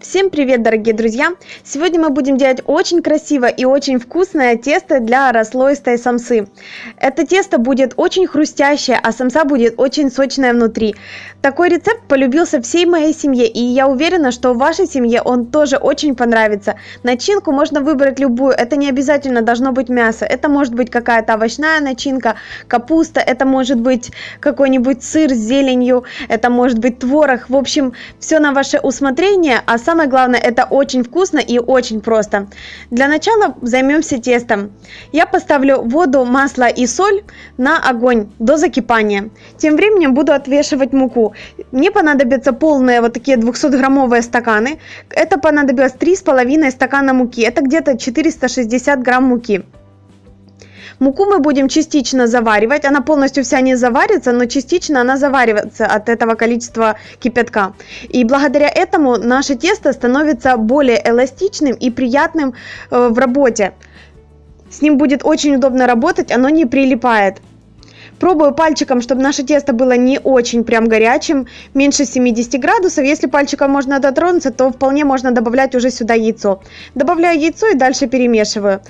Всем привет, дорогие друзья! Сегодня мы будем делать очень красивое и очень вкусное тесто для расслоистой самсы. Это тесто будет очень хрустящее, а самса будет очень сочная внутри. Такой рецепт полюбился всей моей семье, и я уверена, что вашей семье он тоже очень понравится. Начинку можно выбрать любую, это не обязательно должно быть мясо. Это может быть какая-то овощная начинка, капуста, это может быть какой-нибудь сыр с зеленью, это может быть творог. В общем, все на ваше усмотрение, а самое главное, это очень вкусно и очень просто. Для начала займемся тестом. Я поставлю воду, масло и соль на огонь до закипания. Тем временем буду отвешивать муку. Мне понадобятся полные вот такие 200-граммовые стаканы. Это понадобилось 3,5 стакана муки. Это где-то 460 грамм муки. Муку мы будем частично заваривать, она полностью вся не заварится, но частично она заваривается от этого количества кипятка. И благодаря этому наше тесто становится более эластичным и приятным э, в работе. С ним будет очень удобно работать, оно не прилипает. Пробую пальчиком, чтобы наше тесто было не очень прям горячим, меньше 70 градусов. Если пальчиком можно дотронуться, то вполне можно добавлять уже сюда яйцо. Добавляю яйцо и дальше перемешиваю.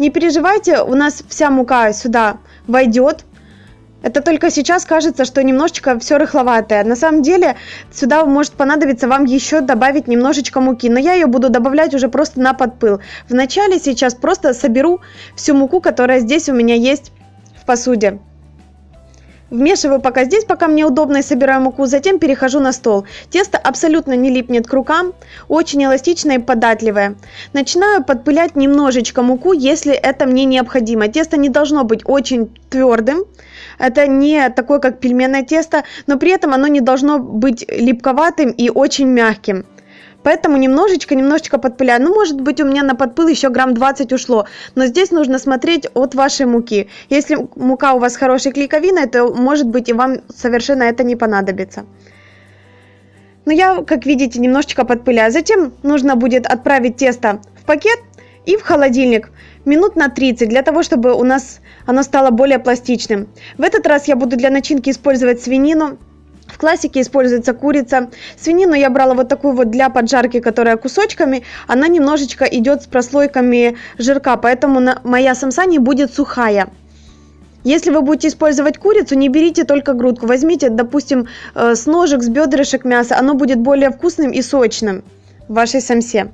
Не переживайте, у нас вся мука сюда войдет. Это только сейчас кажется, что немножечко все рыхловатое. На самом деле сюда может понадобиться вам еще добавить немножечко муки. Но я ее буду добавлять уже просто на подпыл. Вначале сейчас просто соберу всю муку, которая здесь у меня есть в посуде. Вмешиваю пока здесь, пока мне удобно, и собираю муку, затем перехожу на стол. Тесто абсолютно не липнет к рукам, очень эластичное и податливое. Начинаю подпылять немножечко муку, если это мне необходимо. Тесто не должно быть очень твердым, это не такое, как пельменное тесто, но при этом оно не должно быть липковатым и очень мягким. Поэтому немножечко, немножечко подпыляю. Ну, может быть, у меня на подпыл еще грамм 20 ушло. Но здесь нужно смотреть от вашей муки. Если мука у вас хорошей клейковиной, то, может быть, и вам совершенно это не понадобится. Но я, как видите, немножечко подпыляю. Затем нужно будет отправить тесто в пакет и в холодильник минут на 30, для того, чтобы у нас оно стало более пластичным. В этот раз я буду для начинки использовать свинину. В классике используется курица. Свинину я брала вот такую вот для поджарки, которая кусочками. Она немножечко идет с прослойками жирка, поэтому моя самса не будет сухая. Если вы будете использовать курицу, не берите только грудку. Возьмите, допустим, э, с ножек, с бедрышек мяса. Оно будет более вкусным и сочным вашей самсе.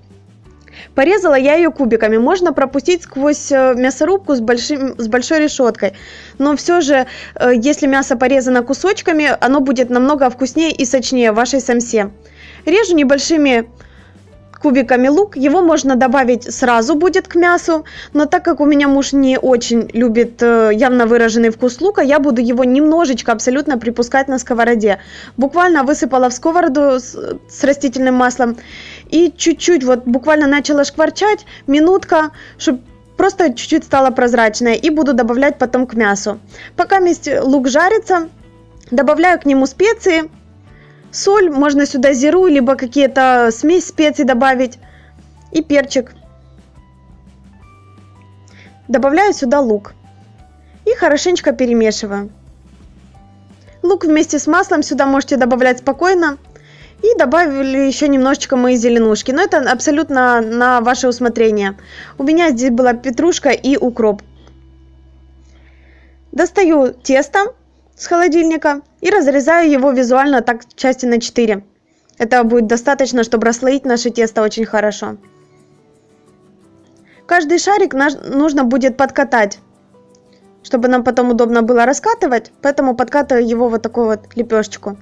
Порезала я ее кубиками. Можно пропустить сквозь э, мясорубку с, большим, с большой решеткой. Но все же, э, если мясо порезано кусочками, оно будет намного вкуснее и сочнее вашей самсе. Режу небольшими кубиками лук. Его можно добавить сразу будет к мясу, но так как у меня муж не очень любит э, явно выраженный вкус лука, я буду его немножечко абсолютно припускать на сковороде. Буквально высыпала в сковороду с, с растительным маслом и чуть-чуть вот буквально начала шкварчать, минутка, чтобы просто чуть-чуть стало прозрачное и буду добавлять потом к мясу. Пока лук жарится, добавляю к нему специи, соль, можно сюда зиру, либо какие-то смесь специй добавить и перчик. Добавляю сюда лук и хорошенечко перемешиваю. Лук вместе с маслом сюда можете добавлять спокойно. И добавили еще немножечко мои зеленушки. Но это абсолютно на ваше усмотрение. У меня здесь была петрушка и укроп. Достаю тесто с холодильника и разрезаю его визуально так части на 4. Этого будет достаточно, чтобы расслоить наше тесто очень хорошо. Каждый шарик нужно будет подкатать, чтобы нам потом удобно было раскатывать, поэтому подкатываю его вот такую вот лепешечку.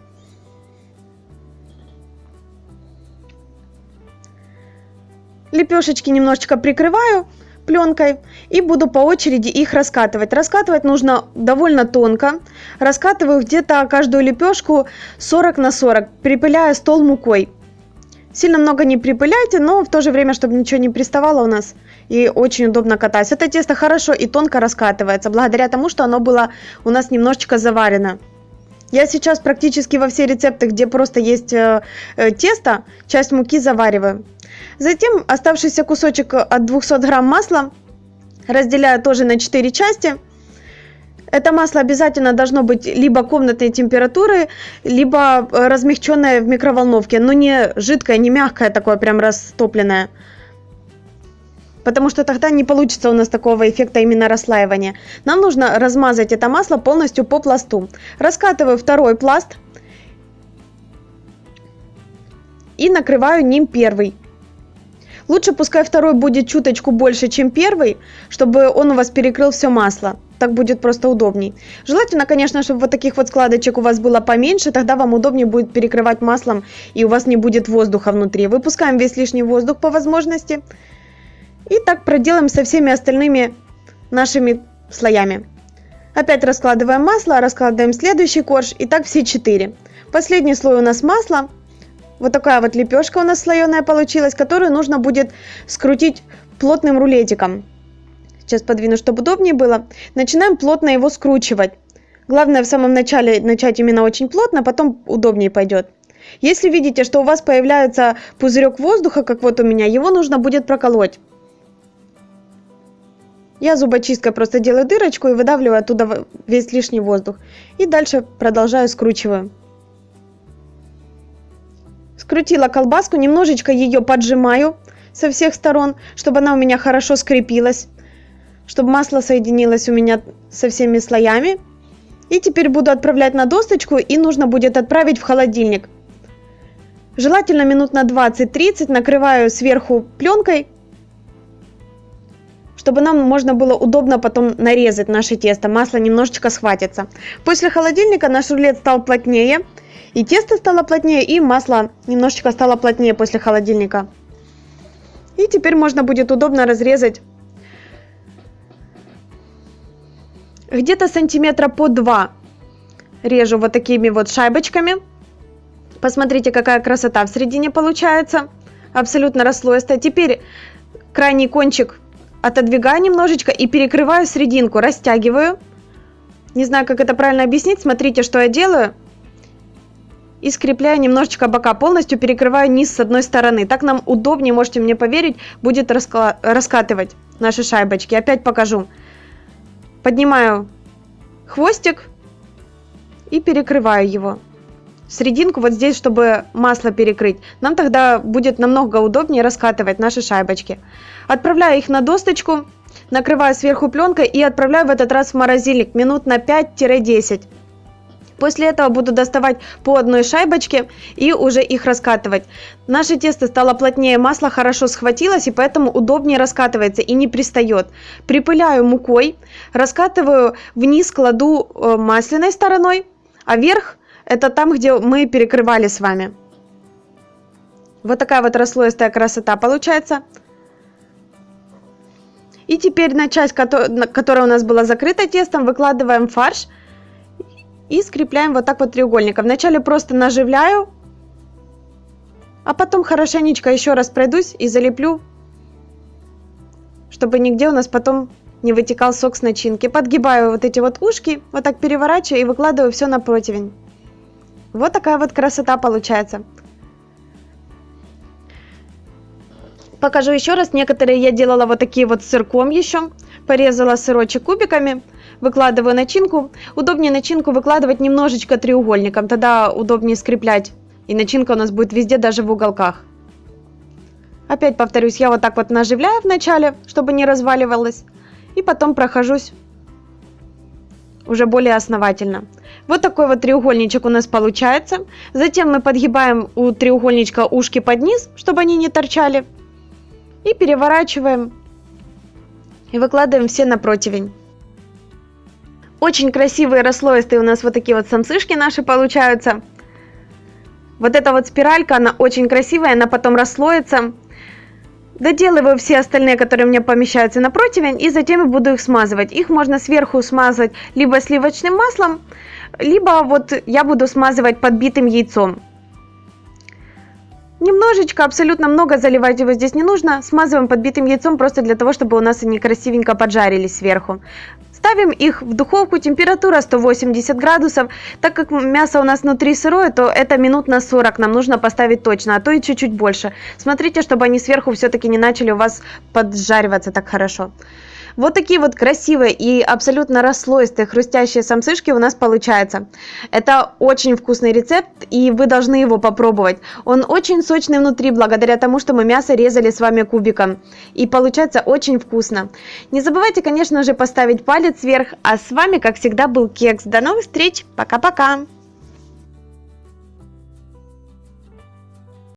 Лепешечки немножечко прикрываю пленкой и буду по очереди их раскатывать. Раскатывать нужно довольно тонко. Раскатываю где-то каждую лепешку 40 на 40, припыляя стол мукой. Сильно много не припыляйте, но в то же время, чтобы ничего не приставало у нас и очень удобно катать. Это тесто хорошо и тонко раскатывается, благодаря тому, что оно было у нас немножечко заварено. Я сейчас практически во все рецепты, где просто есть э, э, тесто, часть муки завариваю. Затем оставшийся кусочек от 200 грамм масла разделяю тоже на 4 части. Это масло обязательно должно быть либо комнатной температуры, либо э, размягченное в микроволновке, но не жидкое, не мягкое, такое прям растопленное. Потому что тогда не получится у нас такого эффекта именно расслаивания. Нам нужно размазать это масло полностью по пласту. Раскатываю второй пласт и накрываю ним первый. Лучше пускай второй будет чуточку больше, чем первый, чтобы он у вас перекрыл все масло. Так будет просто удобней. Желательно, конечно, чтобы вот таких вот складочек у вас было поменьше, тогда вам удобнее будет перекрывать маслом и у вас не будет воздуха внутри. Выпускаем весь лишний воздух по возможности. И так проделаем со всеми остальными нашими слоями. Опять раскладываем масло, раскладываем следующий корж и так все четыре. Последний слой у нас масло. Вот такая вот лепешка у нас слоеная получилась, которую нужно будет скрутить плотным рулетиком. Сейчас подвину, чтобы удобнее было. Начинаем плотно его скручивать. Главное в самом начале начать именно очень плотно, потом удобнее пойдет. Если видите, что у вас появляется пузырек воздуха, как вот у меня, его нужно будет проколоть. Я зубочисткой просто делаю дырочку и выдавливаю оттуда весь лишний воздух. И дальше продолжаю скручиваю. Скрутила колбаску, немножечко ее поджимаю со всех сторон, чтобы она у меня хорошо скрепилась. Чтобы масло соединилось у меня со всеми слоями. И теперь буду отправлять на досточку и нужно будет отправить в холодильник. Желательно минут на 20-30 накрываю сверху пленкой, чтобы нам можно было удобно потом нарезать наше тесто. Масло немножечко схватится. После холодильника наш рулет стал плотнее. И тесто стало плотнее, и масло немножечко стало плотнее после холодильника. И теперь можно будет удобно разрезать где-то сантиметра по 2 режу вот такими вот шайбочками. Посмотрите, какая красота в середине получается. Абсолютно расслоистая. Теперь крайний кончик отодвигаю немножечко и перекрываю серединку, растягиваю. Не знаю, как это правильно объяснить. Смотрите, что я делаю и скрепляю немножечко бока, полностью перекрываю низ с одной стороны. Так нам удобнее, можете мне поверить, будет раска раскатывать наши шайбочки. Опять покажу. Поднимаю хвостик и перекрываю его. Серединку вот здесь, чтобы масло перекрыть. Нам тогда будет намного удобнее раскатывать наши шайбочки. Отправляю их на досточку, накрываю сверху пленкой и отправляю в этот раз в морозильник минут на 5-10. После этого буду доставать по одной шайбочке и уже их раскатывать. Наше тесто стало плотнее, масло хорошо схватилось и поэтому удобнее раскатывается и не пристает. Припыляю мукой, раскатываю вниз, кладу э, масляной стороной, а вверх это там, где мы перекрывали с вами. Вот такая вот расслоистая красота получается. И теперь на часть, которая у нас была закрыта тестом, выкладываем фарш – и скрепляем вот так вот треугольником. Вначале просто наживляю, а потом хорошенечко еще раз пройдусь и залеплю, чтобы нигде у нас потом не вытекал сок с начинки. Подгибаю вот эти вот ушки, вот так переворачиваю и выкладываю все на противень. Вот такая вот красота получается. Покажу еще раз. Некоторые я делала вот такие вот сырком еще. Порезала сырочек кубиками выкладываю начинку. Удобнее начинку выкладывать немножечко треугольником, тогда удобнее скреплять. И начинка у нас будет везде, даже в уголках. Опять повторюсь, я вот так вот наживляю вначале, чтобы не разваливалось. И потом прохожусь уже более основательно. Вот такой вот треугольничек у нас получается. Затем мы подгибаем у треугольничка ушки под низ, чтобы они не торчали. И переворачиваем. И выкладываем все на противень. Очень красивые расслоистые у нас вот такие вот самсышки наши получаются. Вот эта вот спиралька, она очень красивая, она потом расслоится. Доделываю все остальные, которые меня помещаются на противень, и затем буду их смазывать. Их можно сверху смазать либо сливочным маслом, либо вот я буду смазывать подбитым яйцом. Немножечко, абсолютно много заливать его здесь не нужно. Смазываем подбитым яйцом просто для того, чтобы у нас они красивенько поджарились сверху. Ставим их в духовку, температура 180 градусов. Так как мясо у нас внутри сырое, то это минут на 40 нам нужно поставить точно, а то и чуть-чуть больше. Смотрите, чтобы они сверху все-таки не начали у вас поджариваться так хорошо. Вот такие вот красивые и абсолютно расслоистые хрустящие самсышки у нас получаются. Это очень вкусный рецепт, и вы должны его попробовать. Он очень сочный внутри, благодаря тому, что мы мясо резали с вами кубиком. И получается очень вкусно. Не забывайте, конечно же, поставить палец вверх. А с вами, как всегда, был Кекс. До новых встреч. Пока-пока.